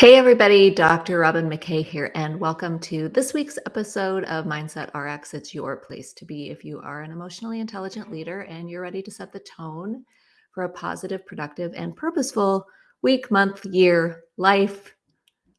Hey, everybody, Dr. Robin McKay here, and welcome to this week's episode of Mindset RX. It's your place to be if you are an emotionally intelligent leader and you're ready to set the tone for a positive, productive, and purposeful week, month, year, life,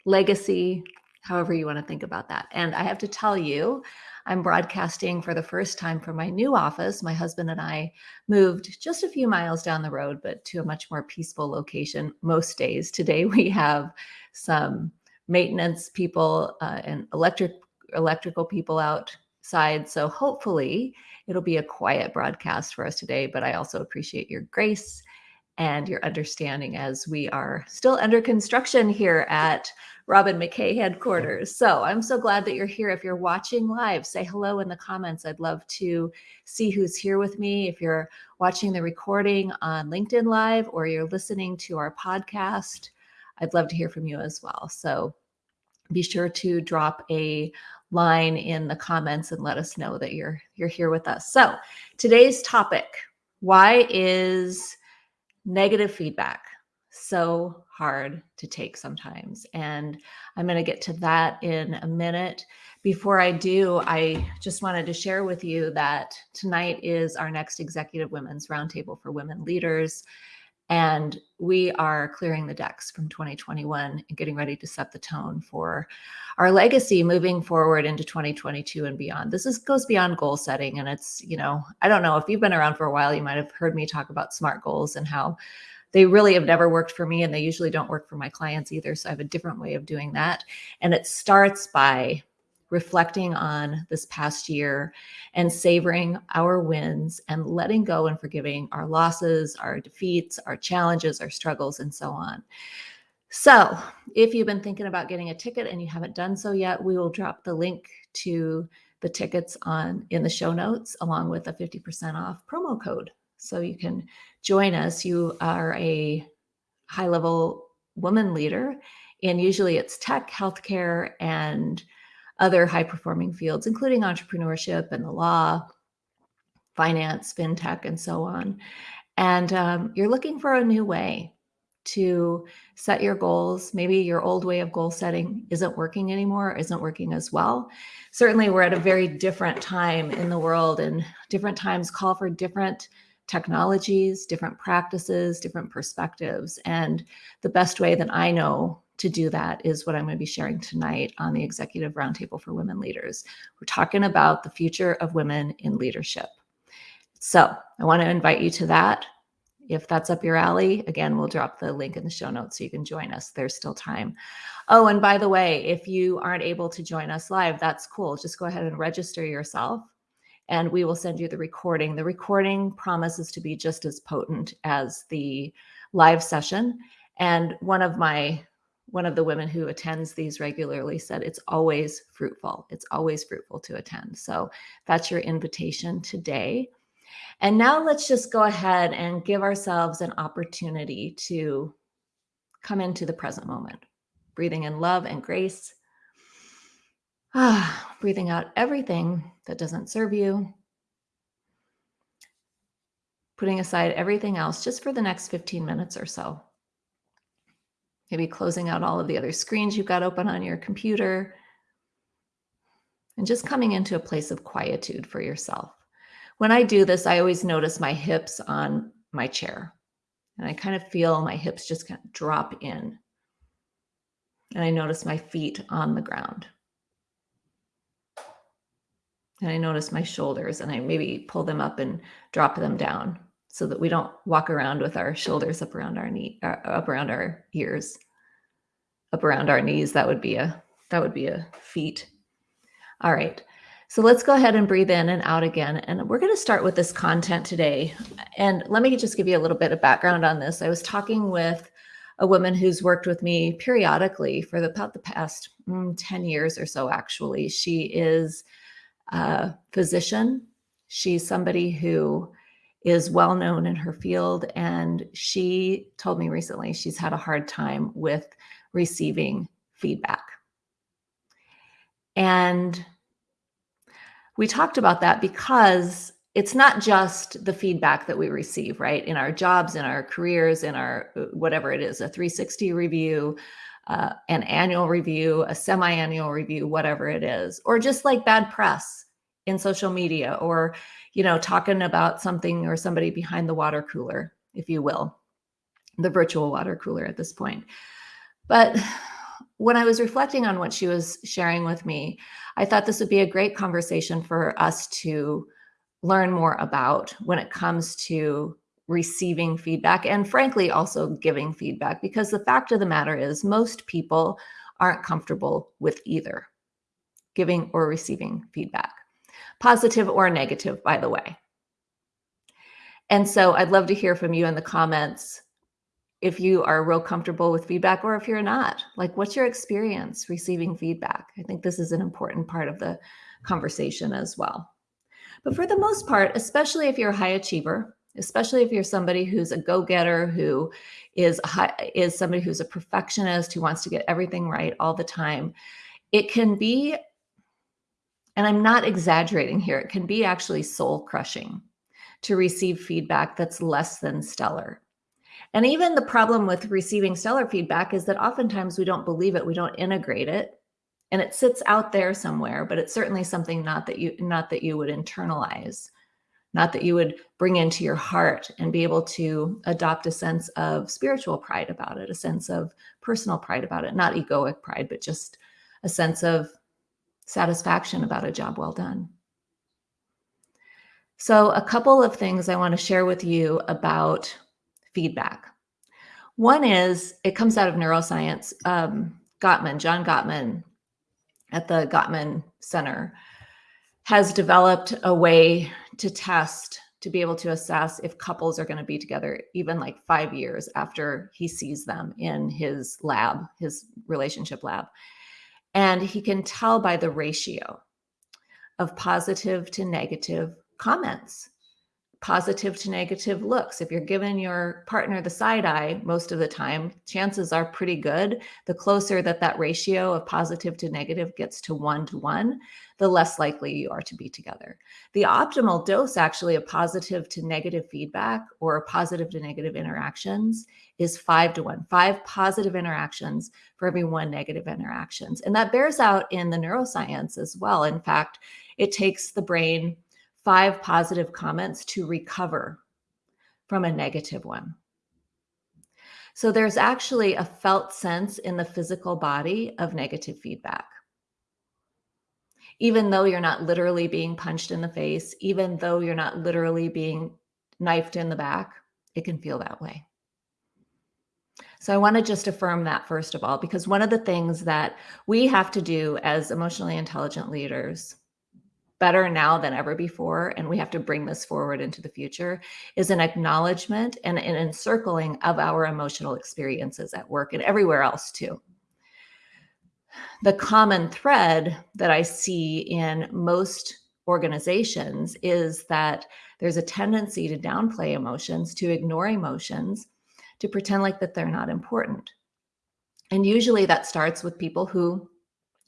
legacy, however you want to think about that. And I have to tell you, I'm broadcasting for the first time from my new office. My husband and I moved just a few miles down the road, but to a much more peaceful location most days. Today we have some maintenance people uh, and electric electrical people outside. So hopefully it'll be a quiet broadcast for us today, but I also appreciate your grace and your understanding as we are still under construction here at Robin McKay headquarters. So I'm so glad that you're here. If you're watching live, say hello in the comments. I'd love to see who's here with me. If you're watching the recording on LinkedIn Live or you're listening to our podcast, I'd love to hear from you as well. So be sure to drop a line in the comments and let us know that you're you're here with us. So today's topic, why is negative feedback so hard to take sometimes. And I'm going to get to that in a minute. Before I do, I just wanted to share with you that tonight is our next Executive Women's Roundtable for Women Leaders. And we are clearing the decks from 2021 and getting ready to set the tone for our legacy moving forward into 2022 and beyond. This is goes beyond goal setting. And it's, you know, I don't know if you've been around for a while, you might have heard me talk about SMART goals and how they really have never worked for me and they usually don't work for my clients either. So I have a different way of doing that. And it starts by reflecting on this past year and savoring our wins and letting go and forgiving our losses, our defeats, our challenges, our struggles, and so on. So if you've been thinking about getting a ticket and you haven't done so yet, we will drop the link to the tickets on in the show notes along with a 50% off promo code so you can join us. You are a high level woman leader, and usually it's tech, healthcare, and other high performing fields, including entrepreneurship and the law, finance, fintech, and so on. And um, you're looking for a new way to set your goals. Maybe your old way of goal setting isn't working anymore, isn't working as well. Certainly, we're at a very different time in the world, and different times call for different technologies, different practices, different perspectives. And the best way that I know to do that is what I'm going to be sharing tonight on the Executive Roundtable for Women Leaders. We're talking about the future of women in leadership. So I want to invite you to that. If that's up your alley, again, we'll drop the link in the show notes so you can join us. There's still time. Oh, and by the way, if you aren't able to join us live, that's cool. Just go ahead and register yourself and we will send you the recording. The recording promises to be just as potent as the live session. And one of my one of the women who attends these regularly said it's always fruitful. It's always fruitful to attend. So that's your invitation today. And now let's just go ahead and give ourselves an opportunity to come into the present moment, breathing in love and grace Ah, breathing out everything that doesn't serve you. Putting aside everything else just for the next 15 minutes or so. Maybe closing out all of the other screens you've got open on your computer. And just coming into a place of quietude for yourself. When I do this, I always notice my hips on my chair. And I kind of feel my hips just kind of drop in. And I notice my feet on the ground and I notice my shoulders and I maybe pull them up and drop them down so that we don't walk around with our shoulders up around our knee, uh, up around our ears, up around our knees. That would be a, that would be a feat. All right. So let's go ahead and breathe in and out again. And we're going to start with this content today. And let me just give you a little bit of background on this. I was talking with a woman who's worked with me periodically for the, about the past mm, 10 years or so, actually. She is a physician. She's somebody who is well known in her field. And she told me recently she's had a hard time with receiving feedback. And we talked about that because it's not just the feedback that we receive, right? In our jobs, in our careers, in our whatever it is, a 360 review, uh, an annual review, a semi annual review, whatever it is, or just like bad press in social media or, you know, talking about something or somebody behind the water cooler, if you will, the virtual water cooler at this point. But when I was reflecting on what she was sharing with me, I thought this would be a great conversation for us to learn more about when it comes to receiving feedback and frankly also giving feedback because the fact of the matter is most people aren't comfortable with either giving or receiving feedback positive or negative by the way. And so i'd love to hear from you in the comments if you are real comfortable with feedback or if you're not. Like what's your experience receiving feedback? I think this is an important part of the conversation as well. But for the most part especially if you're a high achiever especially if you're somebody who's a go-getter who is high, is somebody who's a perfectionist who wants to get everything right all the time it can be and i'm not exaggerating here it can be actually soul crushing to receive feedback that's less than stellar. And even the problem with receiving stellar feedback is that oftentimes we don't believe it we don't integrate it and it sits out there somewhere but it's certainly something not that you not that you would internalize not that you would bring into your heart and be able to adopt a sense of spiritual pride about it, a sense of personal pride about it, not egoic pride, but just a sense of satisfaction about a job well done. So, a couple of things I want to share with you about feedback. One is it comes out of neuroscience. Um, Gottman, John Gottman at the Gottman Center has developed a way to test to be able to assess if couples are going to be together even like five years after he sees them in his lab, his relationship lab. And he can tell by the ratio of positive to negative comments positive to negative looks. If you're giving your partner the side eye most of the time, chances are pretty good. The closer that that ratio of positive to negative gets to one to one, the less likely you are to be together. The optimal dose, actually, of positive to negative feedback or positive to negative interactions is five to one, five positive interactions for every one negative interactions. And that bears out in the neuroscience as well. In fact, it takes the brain five positive comments to recover from a negative one. So there's actually a felt sense in the physical body of negative feedback. Even though you're not literally being punched in the face, even though you're not literally being knifed in the back, it can feel that way. So I want to just affirm that first of all, because one of the things that we have to do as emotionally intelligent leaders better now than ever before, and we have to bring this forward into the future, is an acknowledgement and an encircling of our emotional experiences at work and everywhere else too. The common thread that I see in most organizations is that there's a tendency to downplay emotions, to ignore emotions, to pretend like that they're not important. And usually that starts with people who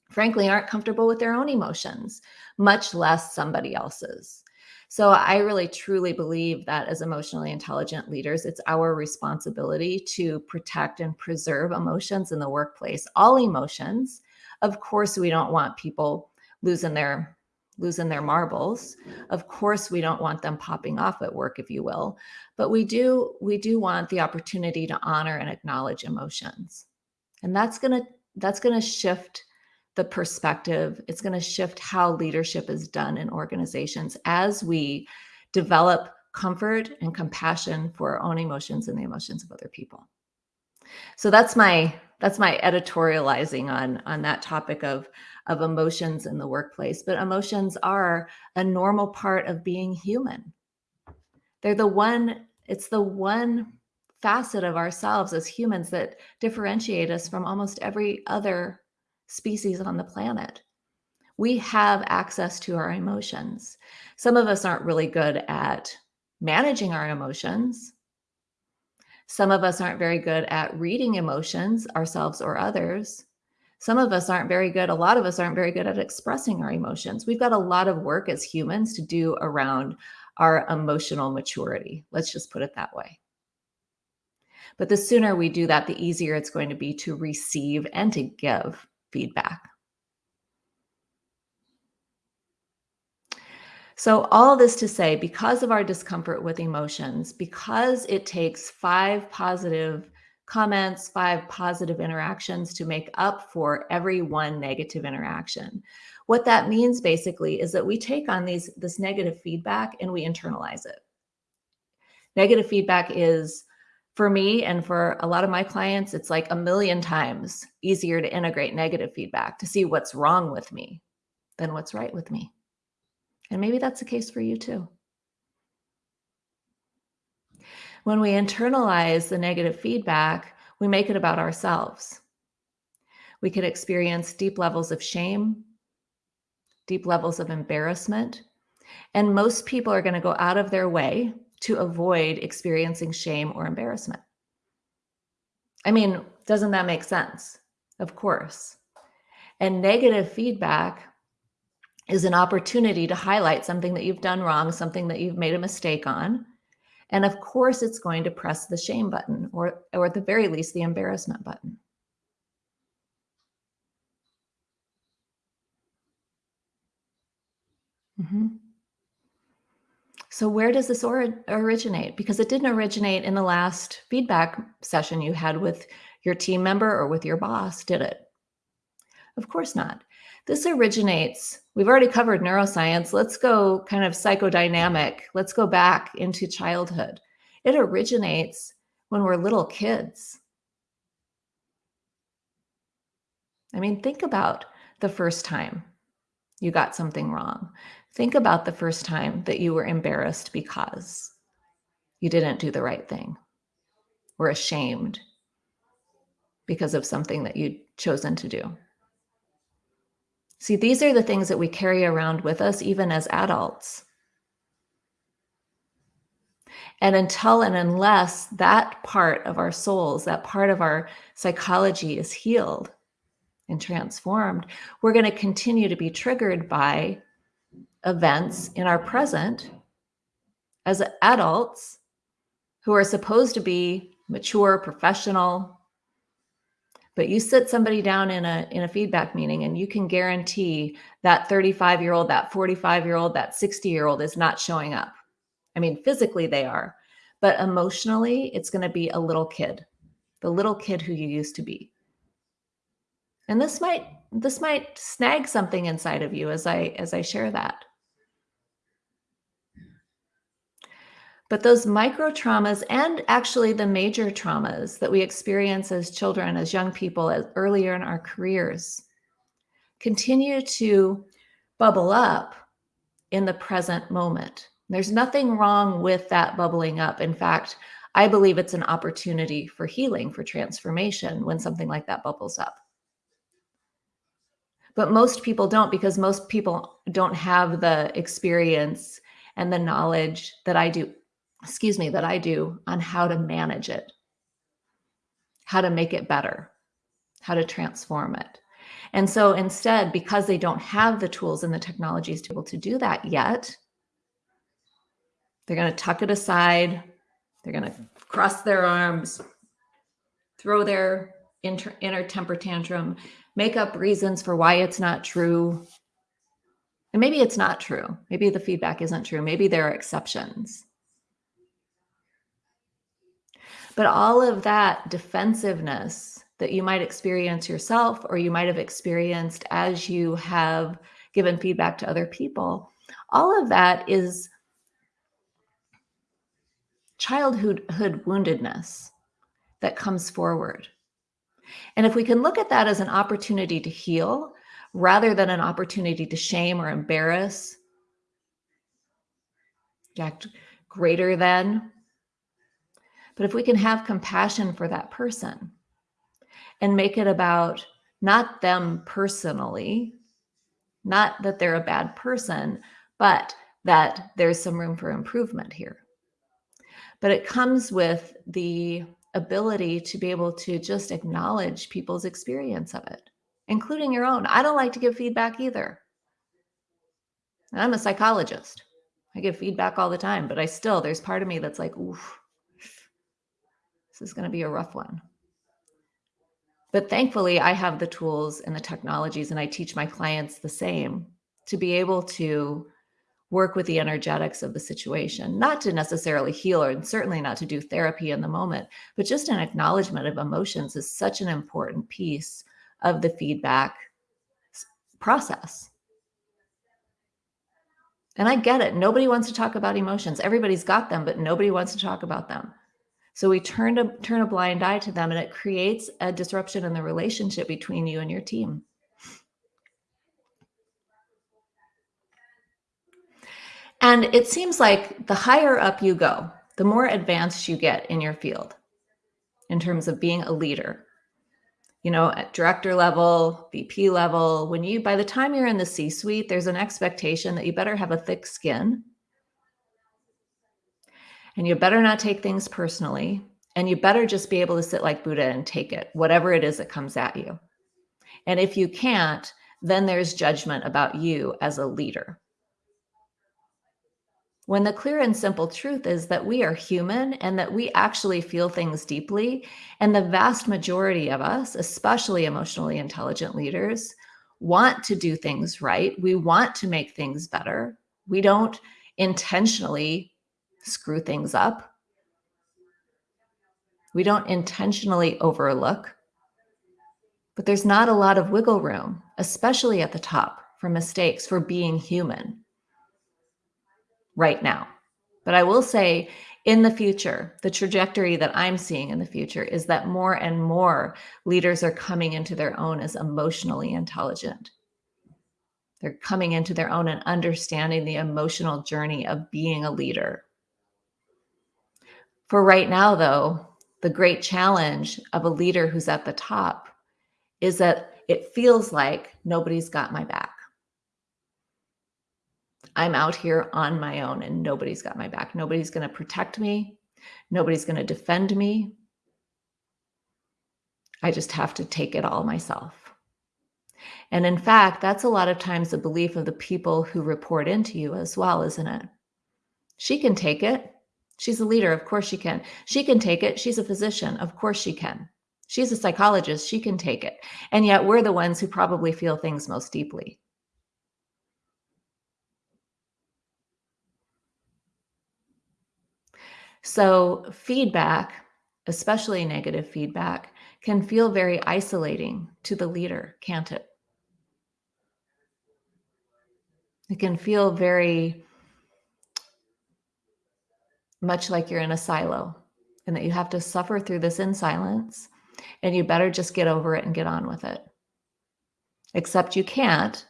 frankly aren't comfortable with their own emotions, much less somebody else's. So I really truly believe that as emotionally intelligent leaders, it's our responsibility to protect and preserve emotions in the workplace, all emotions. Of course, we don't want people losing their losing their marbles. Mm-hmm. Of course, we don't want them popping off at work if you will, but we do we do want the opportunity to honor and acknowledge emotions. And that's going to that's going to shift the perspective. It's going to shift how leadership is done in organizations as we develop comfort and compassion for our own emotions and the emotions of other people. So that's my that's my editorializing on on that topic of of emotions in the workplace. But emotions are a normal part of being human. They're the one it's the one facet of ourselves as humans that differentiate us from almost every other species on the planet. We have access to our emotions. Some of us aren't really good at managing our emotions. Some of us aren't very good at reading emotions, ourselves or others. Some of us aren't very good, a lot of us aren't very good at expressing our emotions. We've got a lot of work as humans to do around our emotional maturity. Let's just put it that way. But the sooner we do that, the easier it's going to be to receive and to give feedback. So, all this to say, because of our discomfort with emotions, because it takes five positive comments, five positive interactions to make up for every one negative interaction. What that means basically is that we take on these this negative feedback and we internalize it. Negative feedback is for me and for a lot of my clients, it's like a million times easier to integrate negative feedback to see what's wrong with me than what's right with me. And maybe that's the case for you too. When we internalize the negative feedback, we make it about ourselves. We can experience deep levels of shame, deep levels of embarrassment. And most people are going to go out of their way to avoid experiencing shame or embarrassment. I mean, doesn't that make sense? Of course. And negative feedback is an opportunity to highlight something that you've done wrong, something that you've made a mistake on. And of course, it's going to press the shame button or, or at the very least, the embarrassment button. Mm-hmm. So, where does this or- originate? Because it didn't originate in the last feedback session you had with your team member or with your boss, did it? Of course not. This originates, we've already covered neuroscience. Let's go kind of psychodynamic. Let's go back into childhood. It originates when we're little kids. I mean, think about the first time you got something wrong. Think about the first time that you were embarrassed because you didn't do the right thing or ashamed because of something that you'd chosen to do. See, these are the things that we carry around with us even as adults. And until and unless that part of our souls, that part of our psychology is healed and transformed, we're going to continue to be triggered by events in our present as adults who are supposed to be mature, professional. But you sit somebody down in a in a feedback meeting and you can guarantee that 35-year-old, that 45-year-old, that 60-year-old is not showing up. I mean, physically they are, but emotionally it's going to be a little kid. The little kid who you used to be. And this might this might snag something inside of you as I as I share that. But those micro traumas and actually the major traumas that we experience as children, as young people, as earlier in our careers, continue to bubble up in the present moment. There's nothing wrong with that bubbling up. In fact, I believe it's an opportunity for healing, for transformation when something like that bubbles up. But most people don't because most people don't have the experience and the knowledge that I do excuse me, that I do on how to manage it, how to make it better, how to transform it. And so instead, because they don't have the tools and the technologies to be able to do that yet, they're going to tuck it aside. They're going to cross their arms, throw their inter- inner temper tantrum, make up reasons for why it's not true. And maybe it's not true. Maybe the feedback isn't true. Maybe there are exceptions. But all of that defensiveness that you might experience yourself or you might have experienced as you have given feedback to other people, all of that is childhood woundedness that comes forward. And if we can look at that as an opportunity to heal rather than an opportunity to shame or embarrass, act greater than, but if we can have compassion for that person and make it about not them personally, not that they're a bad person, but that there's some room for improvement here. But it comes with the ability to be able to just acknowledge people's experience of it, including your own. I don't like to give feedback either. I'm a psychologist. I give feedback all the time, but I still, there's part of me that's like, oof, is going to be a rough one. But thankfully, I have the tools and the technologies, and I teach my clients the same to be able to work with the energetics of the situation, not to necessarily heal or and certainly not to do therapy in the moment, but just an acknowledgement of emotions is such an important piece of the feedback process. And I get it. Nobody wants to talk about emotions. Everybody's got them, but nobody wants to talk about them. So we turn to turn a blind eye to them and it creates a disruption in the relationship between you and your team. And it seems like the higher up you go, the more advanced you get in your field in terms of being a leader. You know, at director level, VP level, when you, by the time you're in the C suite, there's an expectation that you better have a thick skin and you better not take things personally. And you better just be able to sit like Buddha and take it, whatever it is that comes at you. And if you can't, then there's judgment about you as a leader. When the clear and simple truth is that we are human and that we actually feel things deeply. And the vast majority of us, especially emotionally intelligent leaders, want to do things right. We want to make things better. We don't intentionally screw things up. We don't intentionally overlook. But there's not a lot of wiggle room, especially at the top, for mistakes, for being human right now. But I will say in the future, the trajectory that I'm seeing in the future is that more and more leaders are coming into their own as emotionally intelligent. They're coming into their own and understanding the emotional journey of being a leader. For right now, though, the great challenge of a leader who's at the top is that it feels like nobody's got my back. I'm out here on my own and nobody's got my back. Nobody's going to protect me. Nobody's going to defend me. I just have to take it all myself. And in fact, that's a lot of times the belief of the people who report into you as well, isn't it? She can take it. She's a leader. Of course she can. She can take it. She's a physician. Of course she can. She's a psychologist. She can take it. And yet we're the ones who probably feel things most deeply. So, feedback, especially negative feedback, can feel very isolating to the leader, can't it? It can feel very much like you're in a silo and that you have to suffer through this in silence and you better just get over it and get on with it. Except you can't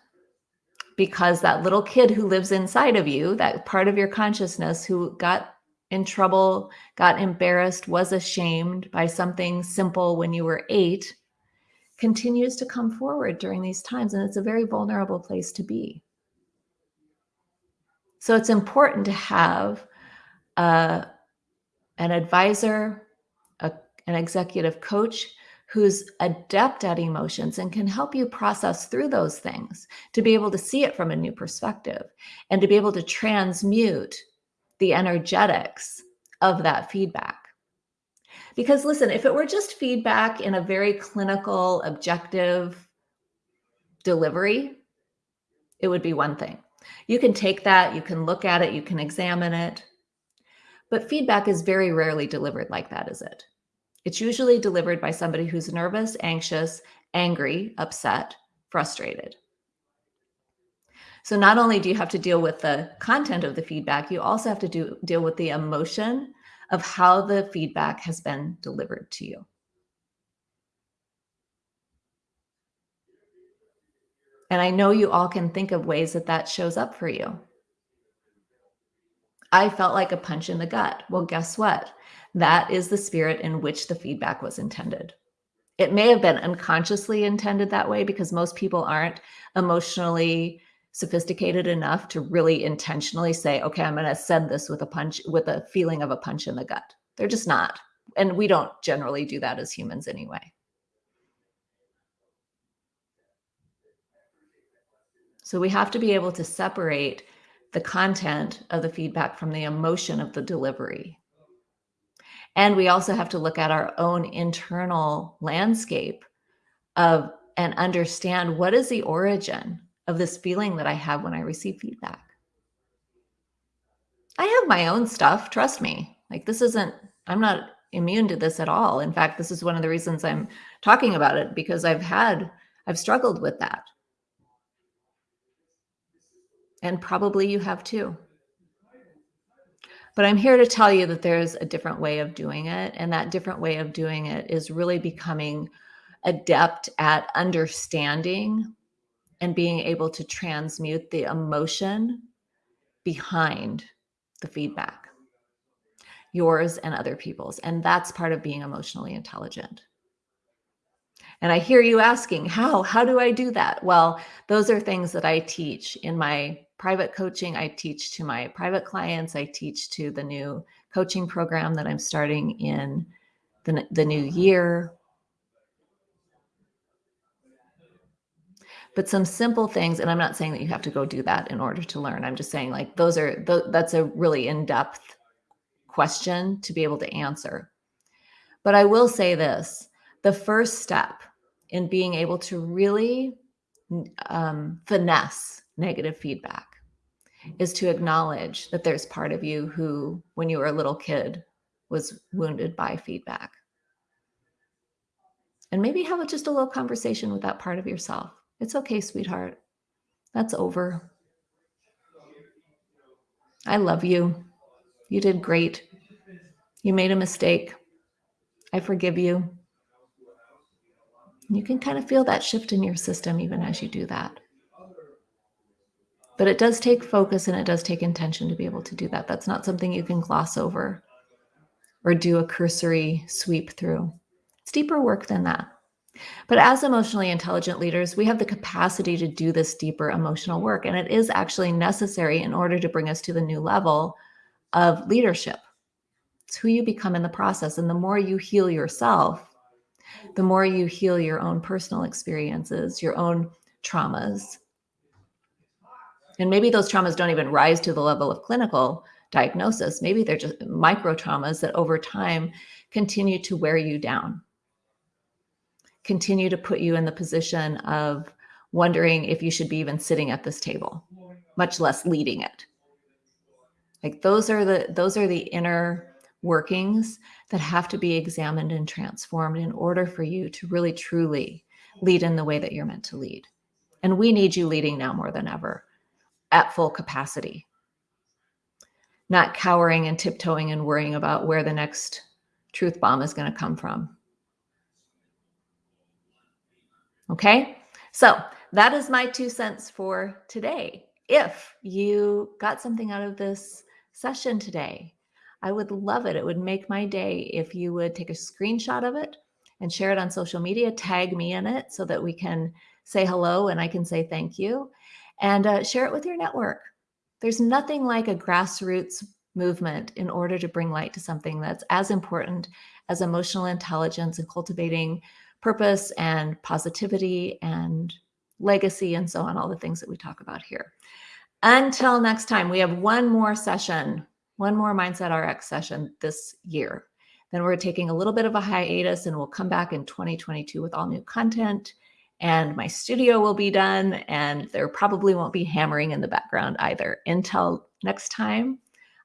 because that little kid who lives inside of you, that part of your consciousness who got in trouble, got embarrassed, was ashamed by something simple when you were eight, continues to come forward during these times. And it's a very vulnerable place to be. So it's important to have uh, an advisor, a, an executive coach who's adept at emotions and can help you process through those things to be able to see it from a new perspective and to be able to transmute the energetics of that feedback. Because listen, if it were just feedback in a very clinical, objective delivery, it would be one thing. You can take that, you can look at it, you can examine it. But feedback is very rarely delivered like that, is it? It's usually delivered by somebody who's nervous, anxious, angry, upset, frustrated. So not only do you have to deal with the content of the feedback, you also have to do, deal with the emotion of how the feedback has been delivered to you. And I know you all can think of ways that that shows up for you. I felt like a punch in the gut. Well, guess what? That is the spirit in which the feedback was intended. It may have been unconsciously intended that way because most people aren't emotionally sophisticated enough to really intentionally say, okay, I'm going to send this with a punch, with a feeling of a punch in the gut. They're just not. And we don't generally do that as humans anyway. So we have to be able to separate the content of the feedback from the emotion of the delivery. And we also have to look at our own internal landscape of and understand what is the origin of this feeling that I have when I receive feedback. I have my own stuff, trust me. Like this isn't I'm not immune to this at all. In fact, this is one of the reasons I'm talking about it because I've had I've struggled with that. And probably you have too. But I'm here to tell you that there's a different way of doing it. And that different way of doing it is really becoming adept at understanding and being able to transmute the emotion behind the feedback, yours and other people's. And that's part of being emotionally intelligent. And I hear you asking, how? How do I do that? Well, those are things that I teach in my private coaching. I teach to my private clients. I teach to the new coaching program that I'm starting in the, the new year. But some simple things, and I'm not saying that you have to go do that in order to learn. I'm just saying like those are, that's a really in-depth question to be able to answer. But I will say this, the first step in being able to really um, finesse negative feedback is to acknowledge that there's part of you who, when you were a little kid, was wounded by feedback. And maybe have just a little conversation with that part of yourself. It's okay, sweetheart. That's over. I love you. You did great. You made a mistake. I forgive you. You can kind of feel that shift in your system even as you do that. But it does take focus and it does take intention to be able to do that. That's not something you can gloss over or do a cursory sweep through. It's deeper work than that. But as emotionally intelligent leaders, we have the capacity to do this deeper emotional work. And it is actually necessary in order to bring us to the new level of leadership. It's who you become in the process. And the more you heal yourself, the more you heal your own personal experiences, your own traumas. And maybe those traumas don't even rise to the level of clinical diagnosis. Maybe they're just micro traumas that over time continue to wear you down, continue to put you in the position of wondering if you should be even sitting at this table, much less leading it. Like those are the those are the inner workings that have to be examined and transformed in order for you to really truly lead in the way that you're meant to lead. And we need you leading now more than ever at full capacity, not cowering and tiptoeing and worrying about where the next truth bomb is going to come from. Okay, so that is my two cents for today. If you got something out of this session today, I would love it. It would make my day if you would take a screenshot of it and share it on social media, tag me in it so that we can say hello and I can say thank you and uh, share it with your network. There's nothing like a grassroots movement in order to bring light to something that's as important as emotional intelligence and cultivating purpose and positivity and legacy and so on, all the things that we talk about here. Until next time, we have one more session one more Mindset RX session this year. Then we're taking a little bit of a hiatus and we'll come back in 2022 with all new content and my studio will be done and there probably won't be hammering in the background either. Until next time,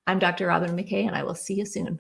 I'm Dr. Robin McKay and I will see you soon.